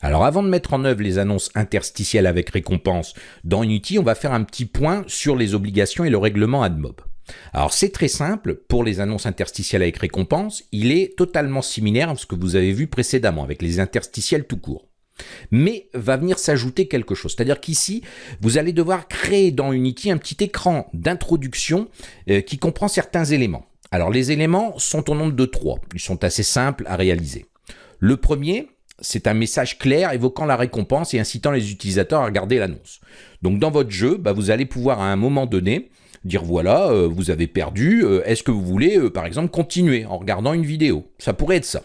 Alors avant de mettre en œuvre les annonces interstitielles avec récompense dans Unity, on va faire un petit point sur les obligations et le règlement AdMob. Alors c'est très simple, pour les annonces interstitielles avec récompense, il est totalement similaire à ce que vous avez vu précédemment avec les interstitiels tout court. Mais va venir s'ajouter quelque chose, c'est-à-dire qu'ici, vous allez devoir créer dans Unity un petit écran d'introduction euh, qui comprend certains éléments. Alors les éléments sont au nombre de trois, ils sont assez simples à réaliser. Le premier, c'est un message clair évoquant la récompense et incitant les utilisateurs à regarder l'annonce. Donc dans votre jeu, bah, vous allez pouvoir à un moment donné dire voilà, euh, vous avez perdu, euh, est-ce que vous voulez euh, par exemple continuer en regardant une vidéo? Ça pourrait être ça.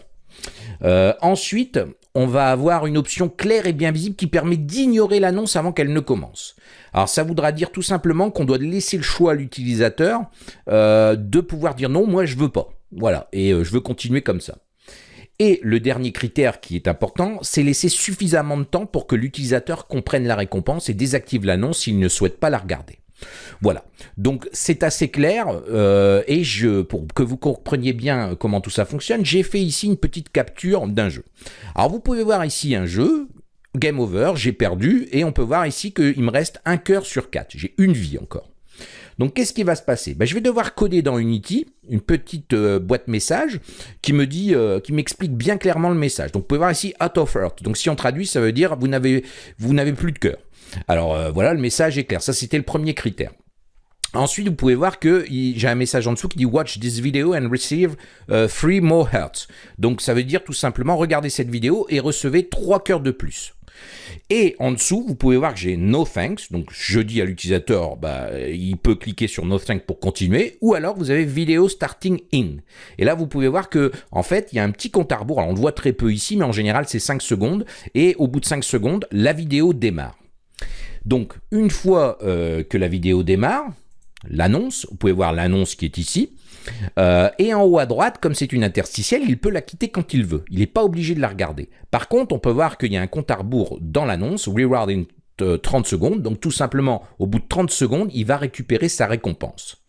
ensuite, on va avoir une option claire et bien visible qui permet d'ignorer l'annonce avant qu'elle ne commence. Alors ça voudra dire tout simplement qu'on doit laisser le choix à l'utilisateur de pouvoir dire non, moi je veux pas. Voilà, et je veux continuer comme ça. Et le dernier critère qui est important, c'est laisser suffisamment de temps pour que l'utilisateur comprenne la récompense et désactive l'annonce s'il ne souhaite pas la regarder. Voilà, donc c'est assez clair euh, et je, pour que vous compreniez bien comment tout ça fonctionne, j'ai fait ici une petite capture d'un jeu. Alors vous pouvez voir ici un jeu, game over, j'ai perdu et on peut voir ici qu'il me reste un cœur sur quatre, j'ai une vie encore. Donc qu'est-ce qui va se passer? Ben, Je vais devoir coder dans Unity une petite euh, boîte message qui me dit, euh, qui m'explique bien clairement le message. Donc vous pouvez voir ici out of earth. Donc si on traduit, ça veut dire vous n'avez vous n'avez plus de cœur. Alors euh, voilà, le message est clair. Ça c'était le premier critère. Ensuite, vous pouvez voir que j'ai un message en dessous qui dit Watch this video and receive three more hearts. Donc ça veut dire tout simplement regardez cette vidéo et recevez trois cœurs de plus. Et en dessous, vous pouvez voir que j'ai No Thanks. Donc, je dis à l'utilisateur, bah, il peut cliquer sur No Thanks pour continuer. Ou alors, vous avez Video Starting In. Et là, vous pouvez voir que, en fait, il y a un petit compte à rebours. Alors, on le voit très peu ici, mais en général, c'est 5 secondes. Et au bout de 5 secondes, la vidéo démarre. Donc, une fois euh, que la vidéo démarre, l'annonce, vous pouvez voir l'annonce qui est ici, euh, et en haut à droite, comme c'est une interstitielle, il peut la quitter quand il veut. Il n'est pas obligé de la regarder. Par contre, on peut voir qu'il y a un compte à rebours dans l'annonce, reward in 30 secondes. Donc tout simplement, au bout de 30 secondes, il va récupérer sa récompense.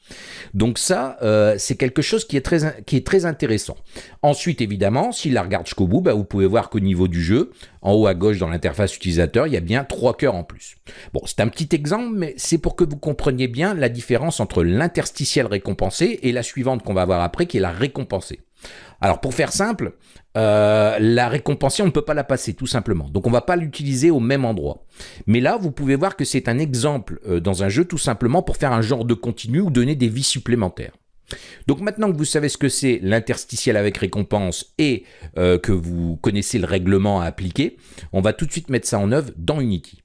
Donc ça, euh, c'est quelque chose qui est, très, qui est très intéressant. Ensuite, évidemment, s'il la regarde jusqu'au bout, bah, vous pouvez voir qu'au niveau du jeu, en haut à gauche dans l'interface utilisateur, il y a bien trois cœurs en plus. Bon, c'est un petit exemple, mais c'est pour que vous compreniez bien la différence entre l'interstitiel récompensé et la suivante qu'on va voir après, qui est la récompensée. Alors pour faire simple, euh, la récompensée, on ne peut pas la passer tout simplement. Donc on ne va pas l'utiliser au même endroit. Mais là, vous pouvez voir que c'est un exemple euh, dans un jeu tout simplement pour faire un genre de continu ou donner des vies supplémentaires. Donc maintenant que vous savez ce que c'est l'interstitiel avec récompense et euh, que vous connaissez le règlement à appliquer, on va tout de suite mettre ça en œuvre dans Unity.